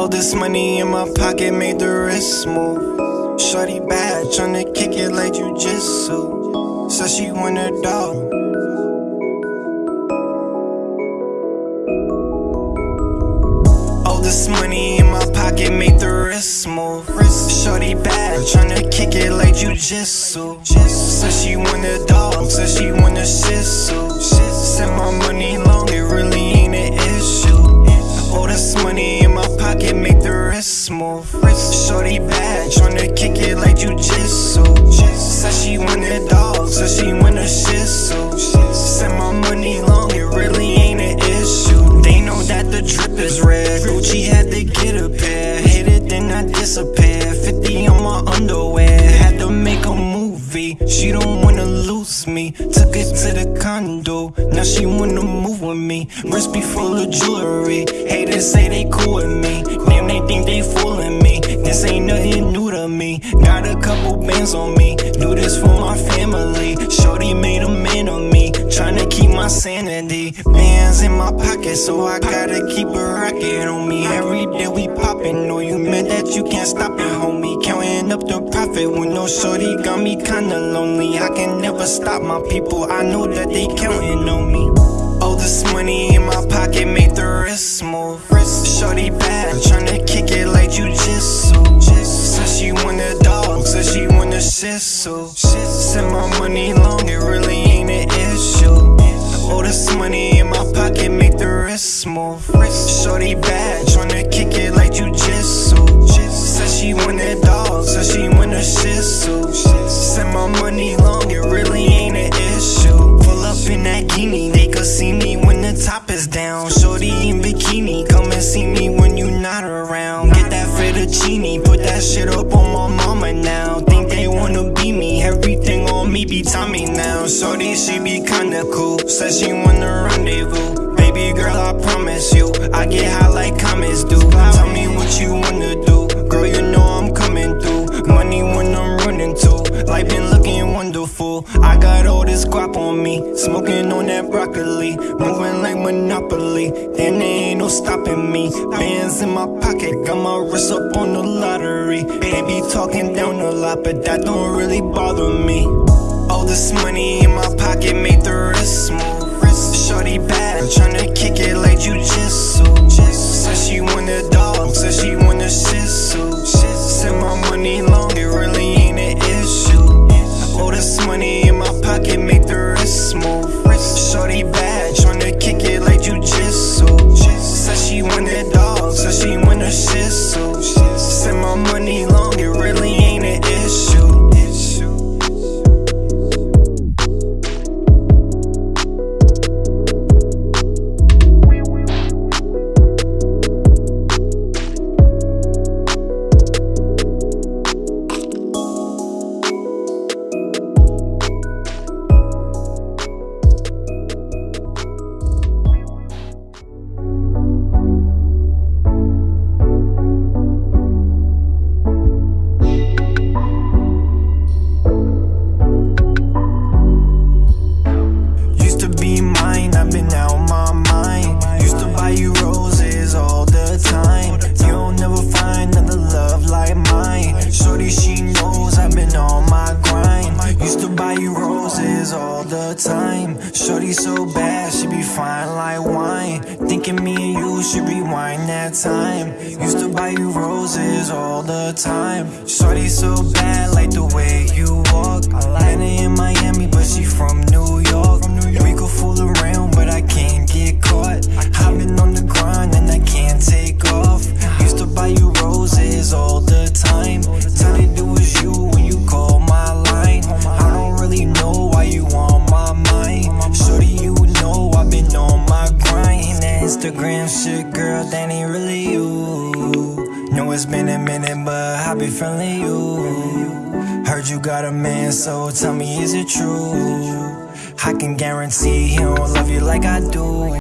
All this money in my pocket made the wrist move. Shorty bad, tryna kick it like jujitsu. Said she want a dog. All this money in my pocket made the wrist move. Shorty bad, tryna kick it like jujitsu. Said she want Shorty bad, tryna kick it like jujitsu. Said she want a dog, said she want a shih tzu. Said my money long, it really ain't an issue. They know that the drip is red. Gucci had to get a pair. Hit it, then I disappear. 50 on my underwear. Had to make a movie. She don't wanna lose me. Took it to the condo. Now she wanna move with me. Wrist be full of jewelry. Haters say they cool with me. Think they fooling me. This ain't nothing new to me. Got a couple bands on me. Do this for my family. Shorty made a man of me. Tryna keep my sanity. Bands in my pocket, so I gotta keep a rocket on me. Every day we poppin'. Know you meant that you can't stop it, homie. Counting up the profit when no shorty got me kinda lonely. I can never stop my people. I know that they counting on me. All this money in my pocket wrist move. Shorty bad, tryna kick it like you jujitsu. Said she want a dog, said she want a shih tzu. Said my money long, it really ain't an issue. All this money in my pocket make the wrist move. Shorty bad, tryna kick it like you jujitsu. Said she want a dog, said she want a shih tzu. Said my money long, it really ain't an issue. Pull up in that guinea, they could see me when the top is down. She be kinda cool, says she wanna rendezvous. Baby girl, I promise you, I get high like comets do. Tell me what you wanna do, girl, you know I'm coming through. Money when I'm running to, life been looking wonderful. I got all this guap on me, smoking on that broccoli, moving like Monopoly. Then there ain't no stopping me. Bands in my pocket, got my wrist up on the lottery. Baby talking down a lot, but that don't really bother me. All this money in my pocket made the wrist move. Shorty bad, tryna kick it like jujitsu. Said she want a dog, said she want a shih tzu. Said my money long, it really ain't an issue. All this money in my pocket make the wrist move. Shorty bad, tryna kick it like jujitsu. Said she want a dog, said she want a shih tzu. Said my money So bad, she be fine like wine. Thinking me and you should rewind that time. Used to buy you roses all the time. Shorty so bad, like it's been a minute, but I be feeling you. Heard you got a man, so tell me, is it true? I can guarantee he don't love you like I do.